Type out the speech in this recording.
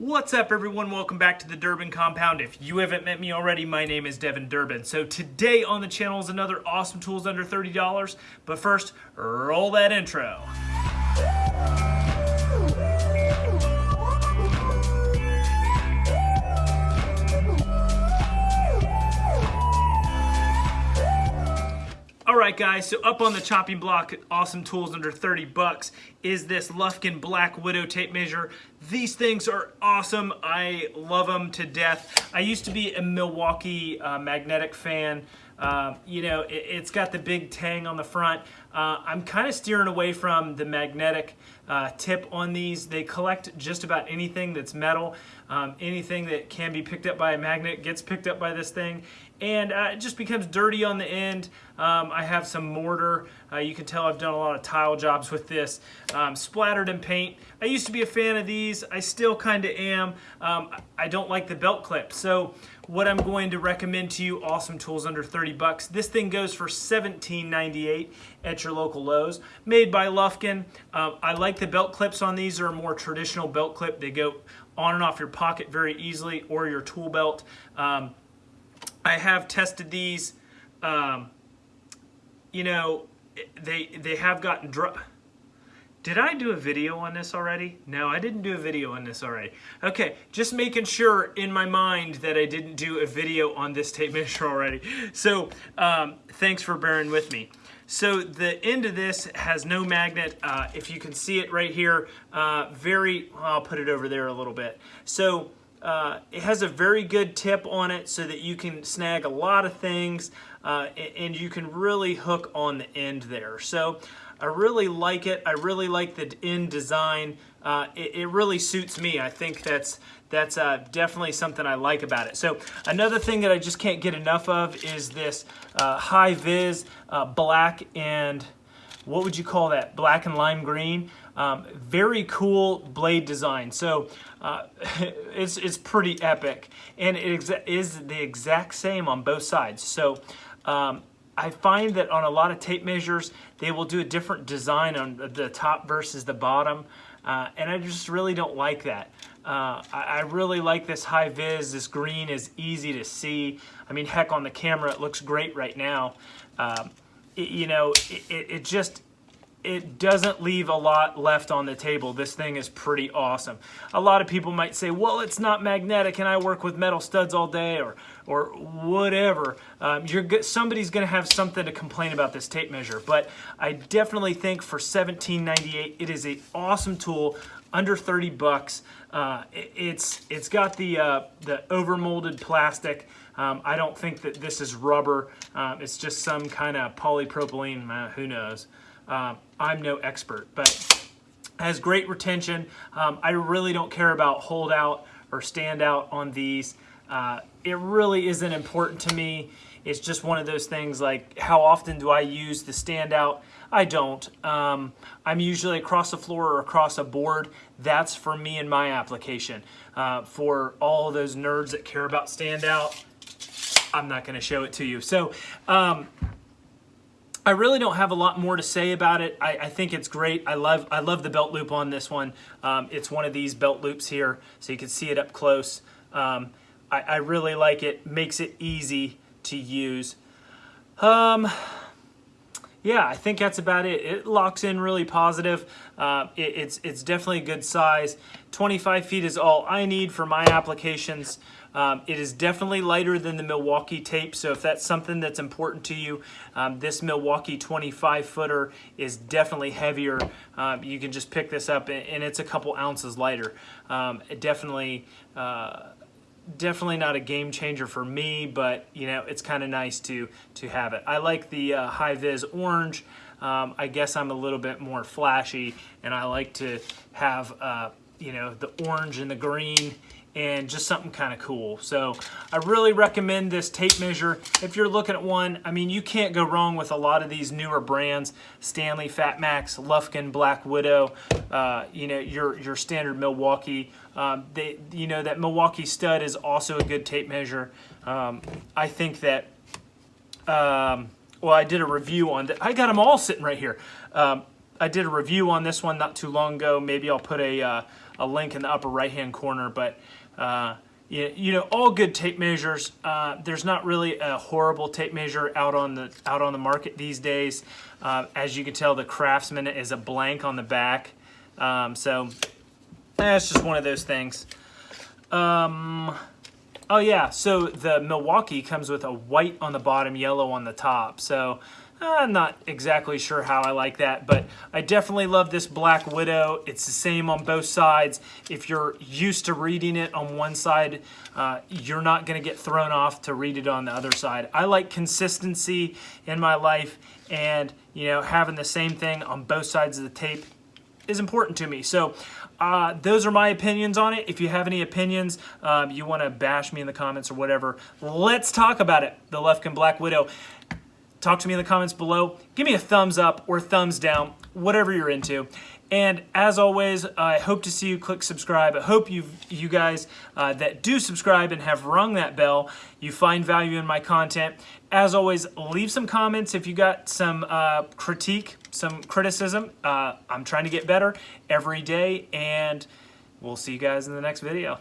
What's up everyone? Welcome back to the Durbin Compound. If you haven't met me already, my name is Devin Durbin. So today on the channel is another awesome tools under $30. But first, roll that intro. Right, guys, so up on the chopping block, awesome tools under 30 bucks, is this Lufkin Black Widow tape measure. These things are awesome. I love them to death. I used to be a Milwaukee uh, magnetic fan. Uh, you know, it, has got the big tang on the front. Uh, I'm kind of steering away from the magnetic uh, tip on these. They collect just about anything that's metal. Um, anything that can be picked up by a magnet gets picked up by this thing and uh, it just becomes dirty on the end. Um, I have some mortar. Uh, you can tell I've done a lot of tile jobs with this. Um, splattered in paint. I used to be a fan of these. I still kind of am. Um, I don't like the belt clip. So what I'm going to recommend to you, awesome tools under 30 bucks. This thing goes for $17.98 at your local Lowe's. Made by Lufkin. Um, I like the belt clips on these. They're a more traditional belt clip. They go on and off your pocket very easily or your tool belt. Um, I have tested these. Um, you know, they they have gotten dry. Did I do a video on this already? No, I didn't do a video on this already. Okay, just making sure in my mind that I didn't do a video on this tape measure already. So um, thanks for bearing with me. So the end of this has no magnet. Uh, if you can see it right here, uh, very, I'll put it over there a little bit. So uh, it has a very good tip on it so that you can snag a lot of things uh, and you can really hook on the end there. So I really like it. I really like the end design. Uh, it, it, really suits me. I think that's that's uh, definitely something I like about it. So another thing that I just can't get enough of is this uh, high vis uh, black and what would you call that? Black and lime green. Um, very cool blade design. So uh, it's, it's pretty epic. And it is the exact same on both sides. So um, I find that on a lot of tape measures, they will do a different design on the top versus the bottom. Uh, and I just really don't like that. Uh, I, I, really like this high vis. This green is easy to see. I mean, heck, on the camera, it looks great right now. Um, you know, it, it just, it doesn't leave a lot left on the table. This thing is pretty awesome. A lot of people might say, well, it's not magnetic and I work with metal studs all day or, or whatever. Um, you're Somebody's going to have something to complain about this tape measure. But I definitely think for $17.98, it is an awesome tool under 30 bucks. Uh, it, it's It's got the, uh, the overmolded plastic. Um, I don't think that this is rubber. Um, it's just some kind of polypropylene, uh, who knows. Um, I'm no expert, but has great retention. Um, I really don't care about holdout or stand out on these. Uh, it really isn't important to me. It's just one of those things like how often do I use the standout? I don't. Um, I'm usually across the floor or across a board. That's for me and my application. Uh, for all those nerds that care about standout, I'm not going to show it to you. So um, I really don't have a lot more to say about it. I, I, think it's great. I love I love the belt loop on this one. Um, it's one of these belt loops here, so you can see it up close. Um, I, I, really like it. Makes it easy to use. Um, yeah, I think that's about it. It locks in really positive. Uh, it, it's, it's definitely a good size. 25 feet is all I need for my applications. Um, it is definitely lighter than the Milwaukee tape, so if that's something that's important to you, um, this Milwaukee 25 footer is definitely heavier. Um, you can just pick this up and, it's a couple ounces lighter. Um, definitely, uh, definitely not a game changer for me, but you know it's kind of nice to to have it. I like the uh, high vis orange. Um, I guess I'm a little bit more flashy, and I like to have uh, you know the orange and the green and just something kind of cool. So I really recommend this tape measure. If you're looking at one, I mean, you can't go wrong with a lot of these newer brands, Stanley, Fat Max, Lufkin, Black Widow, uh, you know, your, your standard Milwaukee. Um, they, you know, that Milwaukee stud is also a good tape measure. Um, I think that, um, well, I did a review on that. I got them all sitting right here. Um, I did a review on this one not too long ago. Maybe I'll put a, uh, a link in the upper right hand corner. But uh, you, you know, all good tape measures. Uh, there's not really a horrible tape measure out on the out on the market these days. Uh, as you can tell, the Craftsman is a blank on the back. Um, so that's just one of those things. Um, oh yeah, so the Milwaukee comes with a white on the bottom, yellow on the top. So I'm not exactly sure how I like that, but I definitely love this Black Widow. It's the same on both sides. If you're used to reading it on one side, uh, you're not going to get thrown off to read it on the other side. I like consistency in my life, and you know, having the same thing on both sides of the tape is important to me. So uh, those are my opinions on it. If you have any opinions, um, you want to bash me in the comments or whatever, let's talk about it. The Lufkin Black Widow. Talk to me in the comments below. Give me a thumbs up or thumbs down, whatever you're into. And as always, I hope to see you click subscribe. I hope you you guys uh, that do subscribe and have rung that bell, you find value in my content. As always, leave some comments if you got some uh, critique, some criticism. Uh, I'm trying to get better every day, and we'll see you guys in the next video.